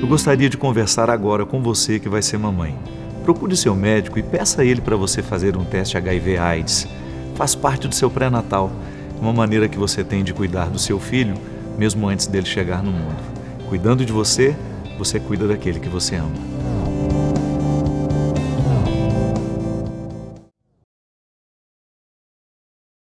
Eu gostaria de conversar agora com você que vai ser mamãe. Procure seu médico e peça a ele para você fazer um teste HIV/AIDS. Faz parte do seu pré-natal, é uma maneira que você tem de cuidar do seu filho mesmo antes dele chegar no mundo. Cuidando de você, você cuida daquele que você ama.